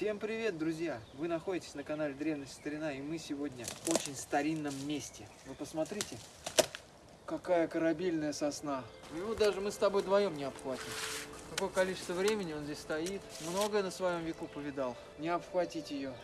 Всем привет, друзья! Вы находитесь на канале Древность Старина, и мы сегодня в очень старинном месте. Вы посмотрите, какая корабельная сосна. Ну, даже мы с тобой вдвоем не обхватим. Какое количество времени он здесь стоит. Многое на своем веку повидал. Не обхватить ее.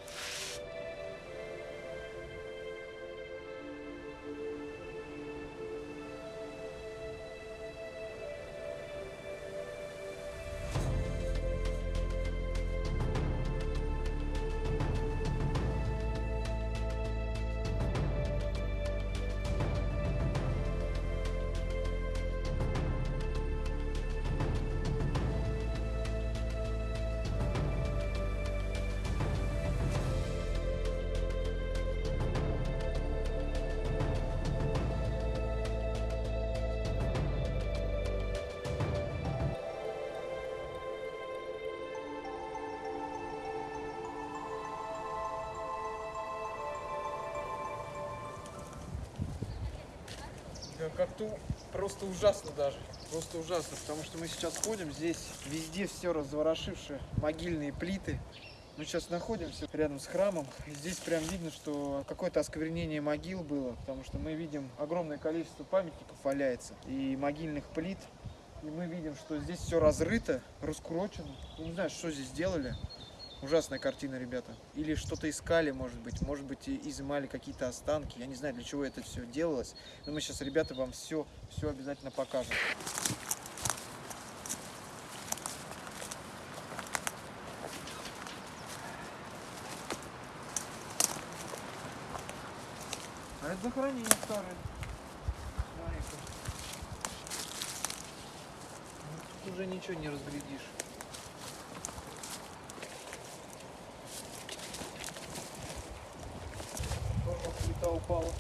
Как-то просто ужасно даже. Просто ужасно, потому что мы сейчас ходим, здесь везде все разворошившие могильные плиты. Мы сейчас находимся рядом с храмом. И здесь прям видно, что какое-то осквернение могил было, потому что мы видим огромное количество памятников валяется и могильных плит. И мы видим, что здесь все разрыто, раскурочено. Не знаю, что здесь делали. Ужасная картина, ребята. Или что-то искали, может быть. Может быть, изымали какие-то останки. Я не знаю, для чего это все делалось. Но мы сейчас, ребята, вам все, все обязательно покажем. А это захоронение старое. Смотри-ка. Ну, Тут уже ничего не разглядишь. Тоже плита упала.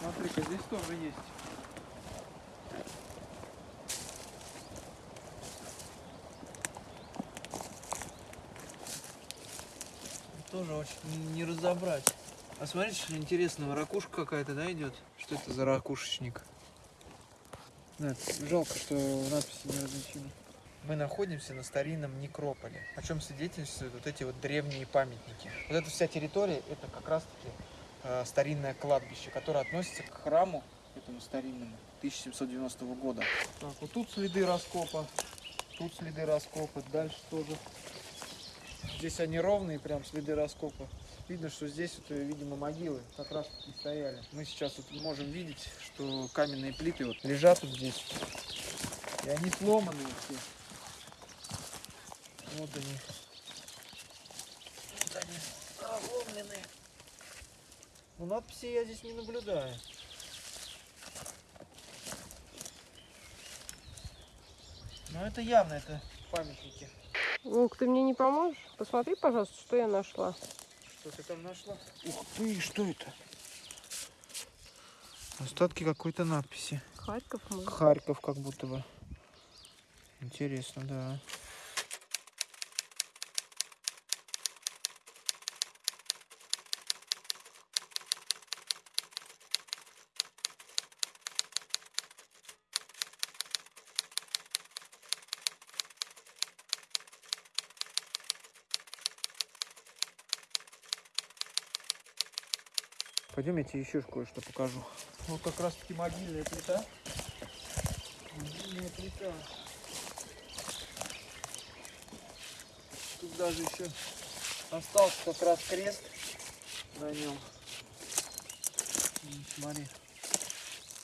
Смотри-ка, здесь тоже есть. Тоже очень не разобрать. А смотрите, что интересного, ракушка какая-то, да, идет? Что это за ракушечник? Да, жалко, что надписи не различимы. Мы находимся на старинном некрополе, о чем свидетельствуют вот эти вот древние памятники. Вот эта вся территория, это как раз-таки э, старинное кладбище, которое относится к храму этому старинному 1790 года. Так, вот тут следы раскопа, тут следы раскопа, дальше тоже. Здесь они ровные, прям следы раскопа. Видно, что здесь, вот, э, видимо, могилы как раз таки стояли. Мы сейчас вот можем видеть, что каменные плиты вот лежат вот здесь. И они сломанные все. Вот они. Вот они проломленные. Но надписи я здесь не наблюдаю. Но это явно, это памятники. Ну, ты мне не поможешь? Посмотри, пожалуйста, что я нашла. Что ты там нашла? Ух ты, что это? Остатки какой-то надписи. Харьков мы. Харьков как будто бы. Интересно, да. Пойдем, я тебе еще кое-что покажу. Вот как раз таки могильная плита. Могильная плита. Тут даже еще остался как раз крест на нем. Смотри,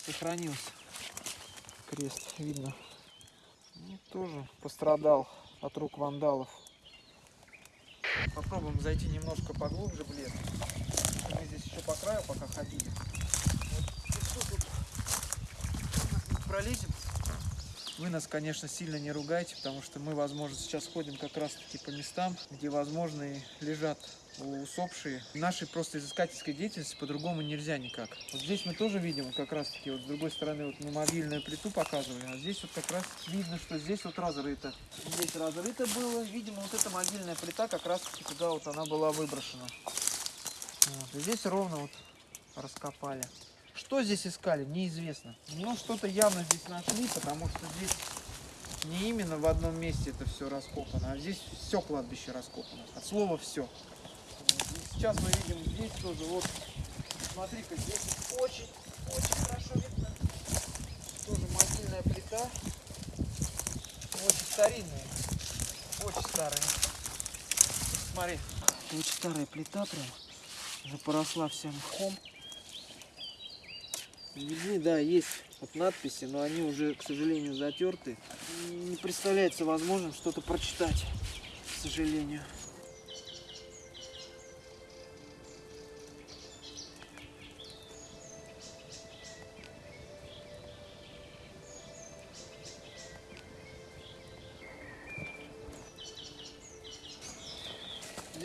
сохранился крест, видно. Ну, тоже пострадал от рук вандалов. Попробуем зайти немножко поглубже в лес. Мы здесь еще по краю пока ходили. Пролезем. Вы нас, конечно, сильно не ругайте, потому что мы, возможно, сейчас ходим как раз-таки по местам, где, возможно, и лежат усопшие. Нашей просто изыскательской деятельности по-другому нельзя никак. Вот здесь мы тоже видим, как раз-таки, вот с другой стороны, вот мы мобильную плиту показывали, а здесь вот как раз видно, что здесь вот разрыто. Здесь разрыто было, видимо, вот эта могильная плита как раз-таки туда вот она была выброшена. И здесь ровно вот раскопали. Что здесь искали, неизвестно. Но что-то явно здесь нашли, потому что здесь не именно в одном месте это все раскопано, а здесь все кладбище раскопано. От слова все. Сейчас мы видим здесь тоже, вот, смотри-ка, здесь очень, очень хорошо видно. Тоже могильная плита. Очень старинная. Очень старая. Смотри. Очень старая плита прям. Уже поросла вся мхом. Видны, да, есть вот надписи, но они уже, к сожалению, затерты. Не представляется возможным что-то прочитать, к сожалению.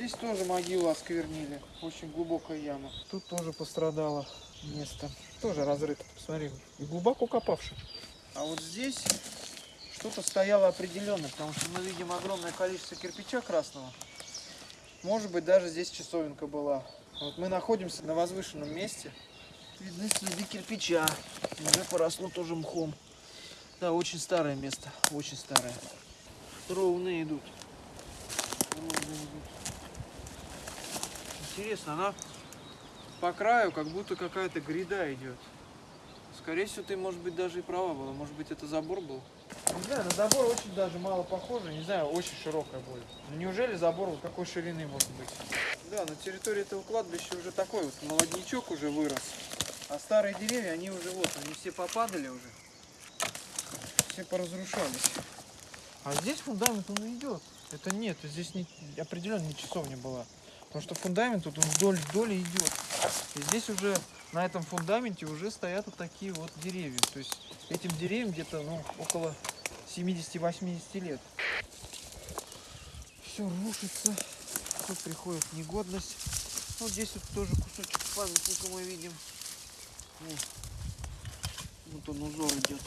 Здесь тоже могилу осквернили. Очень глубокая яма. Тут тоже пострадало место. Тоже разрыто. Посмотри, и глубоко копавший. А вот здесь что-то стояло определенно, потому что мы видим огромное количество кирпича красного. Может быть, даже здесь часовенка была. Вот мы находимся на возвышенном месте. Видны следы кирпича. Уже поросло тоже мхом. Да, очень старое место. Очень старое. Ровные идут. Ровные идут. Интересно, она по краю как будто какая-то гряда идет. Скорее всего, ты, может быть, даже и права была. Может быть, это забор был? Не знаю, на забор очень даже мало похоже. Не знаю, очень широкая будет. Но неужели забор вот такой ширины может быть? Да, на территории этого кладбища уже такой вот молодничок уже вырос. А старые деревья, они уже вот, они все попадали уже. Все поразрушались. А здесь фундамент он идет. Это нет, здесь не, определенно не часовня была. Потому что фундамент тут вдоль вдоль идет. И здесь уже на этом фундаменте уже стоят вот такие вот деревья. То есть этим деревьям где-то ну, около 70-80 лет. Все рушится, все приходит негодность. Вот здесь вот тоже кусочек памятника мы видим. Вот он узор идет.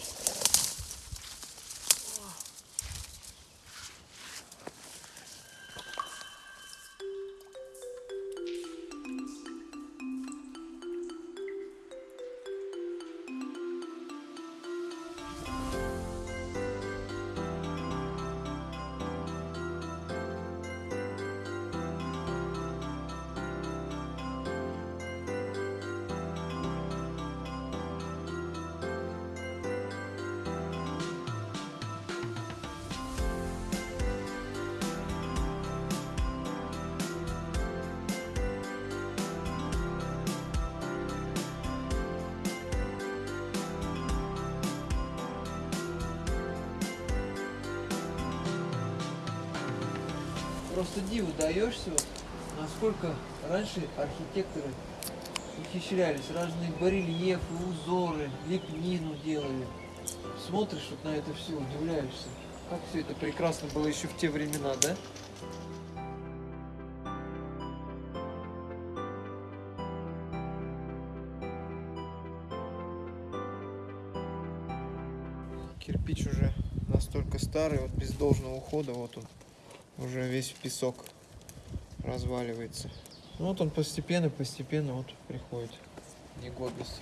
Просто диву даешься, вот, насколько раньше архитекторы ухищрялись, разные барельефы, узоры, лепнину делали. Смотришь вот на это все, удивляешься. Как все это прекрасно было еще в те времена, да? Кирпич уже настолько старый, вот без должного ухода, вот он уже весь в песок разваливается. Ну вот он постепенно, постепенно вот приходит негодность.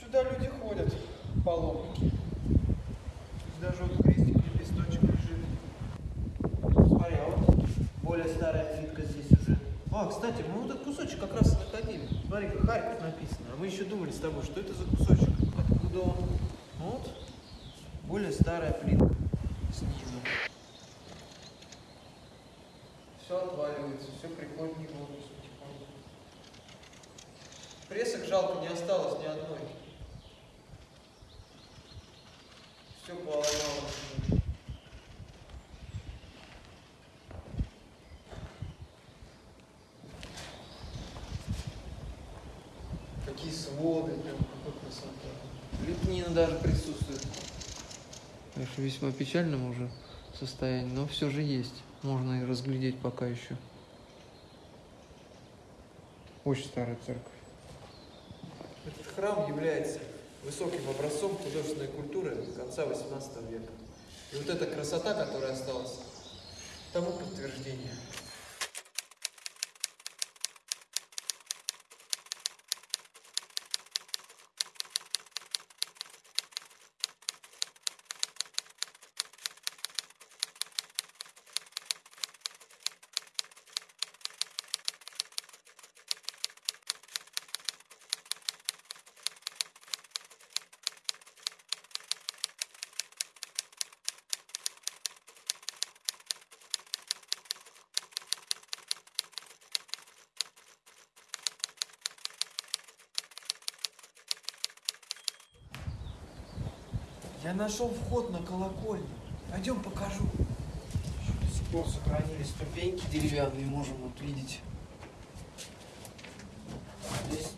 Сюда люди ходят, паломники. Здесь даже вот крестик лепесточек лежит. Смотри, а вот более старая плитка здесь уже. А, кстати, мы вот этот кусочек как раз и находили. Смотри, как Харьков написано. А мы еще думали тобой, что это за кусочек. Откуда он? Вот. Более старая плитка снизу. Все отваливается, все приходит в негодность. Пресок жалко не осталось ни одной. Все поломалось. Какие своды, прям какой красота. Лепнина даже присутствует. Конечно, весьма печальном уже состоянии, но все же есть. Можно и разглядеть пока еще. Очень старая церковь. Этот храм является высоким образцом художественной культуры конца 18 века. И вот эта красота, которая осталась, тому подтверждение. Я нашел вход на колокольню. Пойдем покажу. До сих пор сохранились ступеньки деревянные, можем вот видеть. Здесь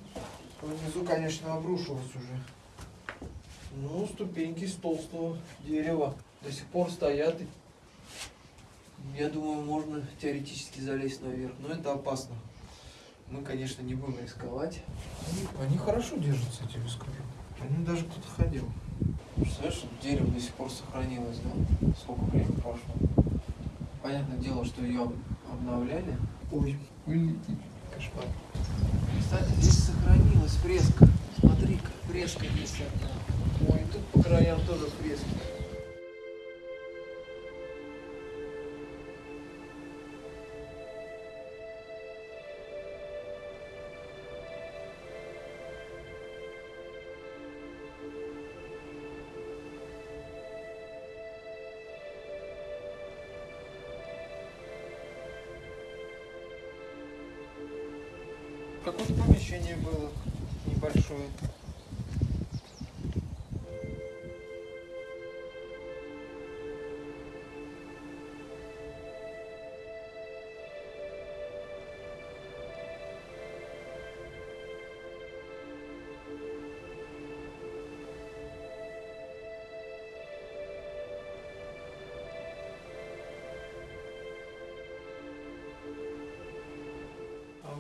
внизу, конечно, обрушилось уже. Ну, ступеньки из толстого дерева до сих пор стоят. Я думаю, можно теоретически залезть наверх, но это опасно. Мы, конечно, не будем рисковать. Они, они хорошо держатся, я тебе скажу. Они даже кто-то ходил. Представляешь, дерево до сих пор сохранилось, да? Сколько времени прошло. Понятное дело, что ее обновляли. Ой, ой, кошмар. Кстати, здесь сохранилась фреска. Смотри-ка, фреска есть одна. Ой, тут по краям тоже фрески. Какое-то помещение было небольшое.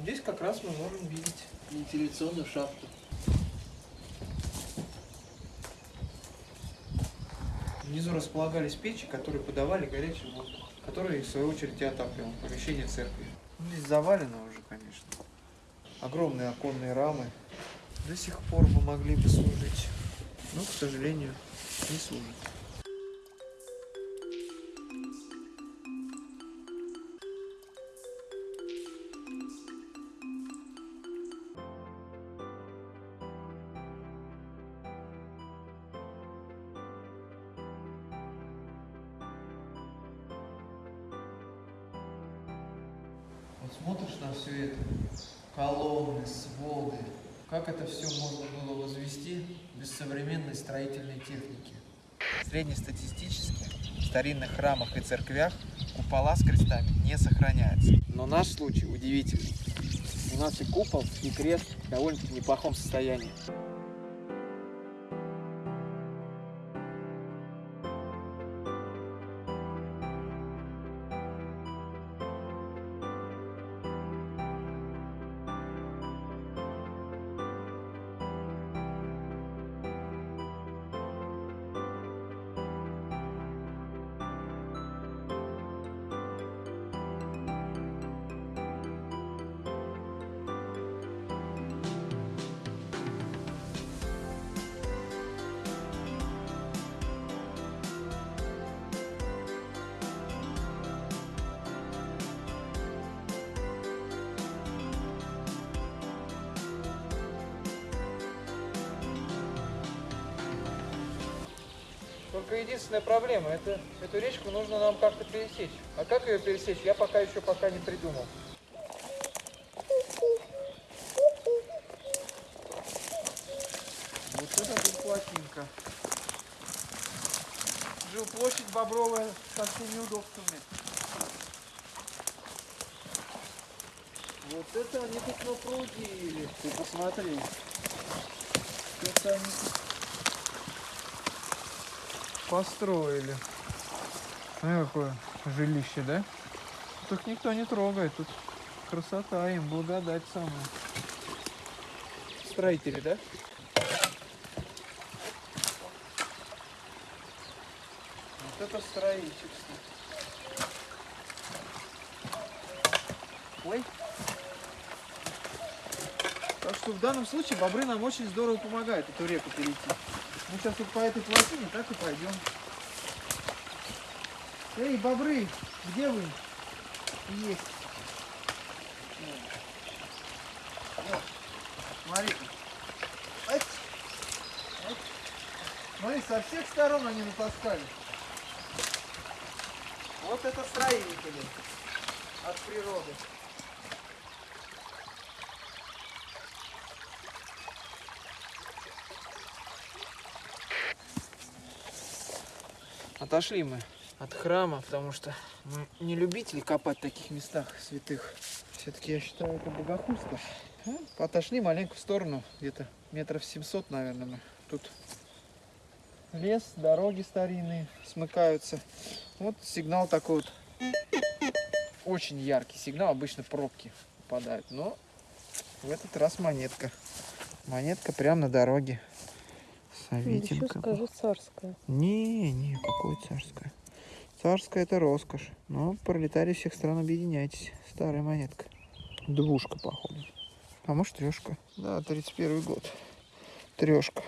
Здесь как раз мы можем видеть вентиляционную шахту. Внизу располагались печи, которые подавали горячий воздух, который, в свою очередь, и отапливал помещение церкви. Здесь завалено уже, конечно. Огромные оконные рамы. До сих пор бы могли бы служить, но, к сожалению, не служат. Смотришь на все это, колонны, своды, как это все можно было возвести без современной строительной техники? Среднестатистически в старинных храмах и церквях купола с крестами не сохраняются. Но наш случай удивительный. У нас и купол, и крест в довольно-таки неплохом состоянии. Только единственная проблема, это эту речку нужно нам как-то пересечь. А как ее пересечь, я пока еще пока не придумал. Вот это тут плотинка. Жилплощадь Бобровая со всеми удобствами. Вот это они тут напрудили. Ты посмотри. Это они тут построили. Смотри, какое жилище, да? Тут их никто не трогает, тут красота им, благодать самая. Строители, да? Вот это строительство. Ой. Так что в данном случае бобры нам очень здорово помогают эту реку перейти. Мы сейчас вот по этой плотине так и пойдем. Эй, бобры, где вы? Есть. Вот. Смотри. Ать. Ать. Смотри, со всех сторон они натаскали. Вот это строители от природы. Отошли мы от храма, потому что мы не любители копать в таких местах святых. Все-таки я считаю это богохульство. Ну, Отошли маленько в сторону, где-то метров 700, наверное, мы. Тут лес, дороги старинные смыкаются. Вот сигнал такой вот. Очень яркий сигнал, обычно пробки попадают. Но в этот раз монетка. Монетка прямо на дороге. Еще Саветинка. скажи царская. Не, не, какое царское. Царское это роскошь. Но пролетарии всех стран объединяйтесь. Старая монетка. Двушка, походу. А может трешка. Да, 31 год. Трешка.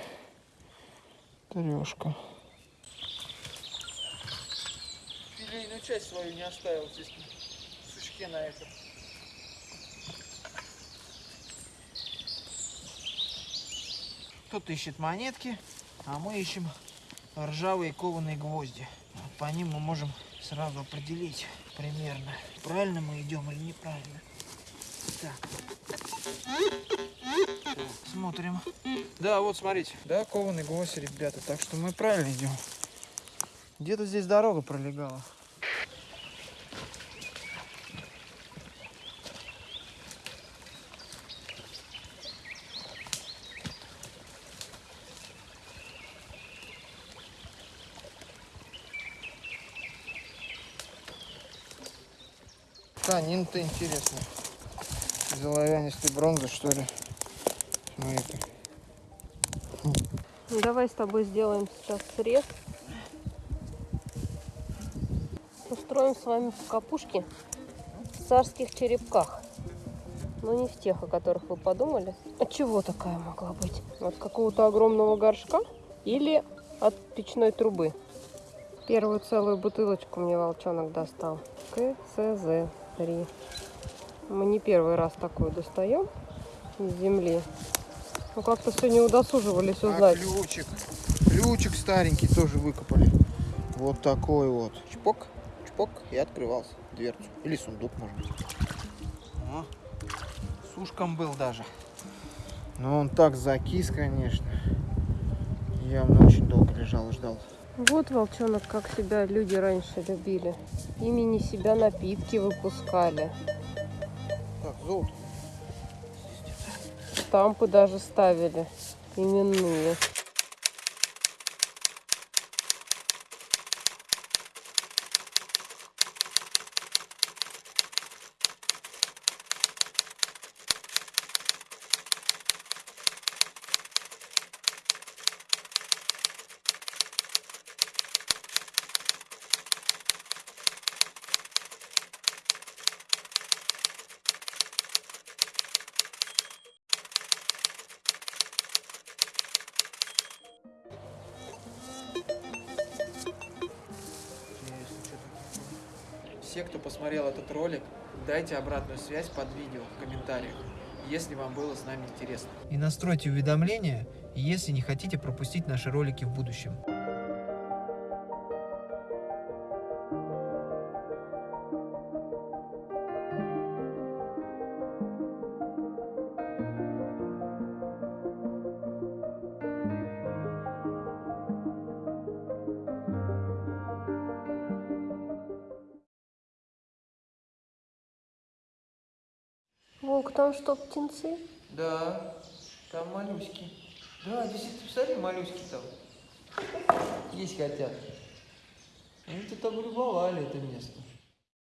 Трешка. Филейную часть свою не оставил здесь в сучке на этом. Кто-то ищет монетки, а мы ищем ржавые кованые гвозди. По ним мы можем сразу определить примерно, правильно мы идем или неправильно. Так, Смотрим. Да, вот смотрите. Да, кованый гвоздь, ребята. Так что мы правильно идем. Где-то здесь дорога пролегала. Тканин-то интересно. Из оловянистой бронзы, что ли? Смотри-ка. Ну, давай с тобой сделаем сейчас срез. Устроим с вами капушки в царских черепках. Но не в тех, о которых вы подумали. От чего такая могла быть? От какого-то огромного горшка или от печной трубы? Первую целую бутылочку мне волчонок достал. КЦЗ-3. Мы не первый раз такую достаем из земли. Ну как-то не удосуживались А узнать. ключик. Ключик старенький тоже выкопали. Вот такой вот. Чпок, чпок и открывался дверцу. Или сундук, может быть. О, с ушком был даже. Но он так закис, конечно. Явно очень долго лежал и ждал. Вот, волчонок, как себя люди раньше любили. Имени себя напитки выпускали. Так, золото. Штампы даже ставили. Именные. Все, кто посмотрел этот ролик, дайте обратную связь под видео в комментариях, если вам было с нами интересно. И настройте уведомления, если не хотите пропустить наши ролики в будущем. Там что, птенцы? Да, там моллюски. Да, действительно, посмотри, моллюски там. Есть хотят. Они тут облюбовали это место.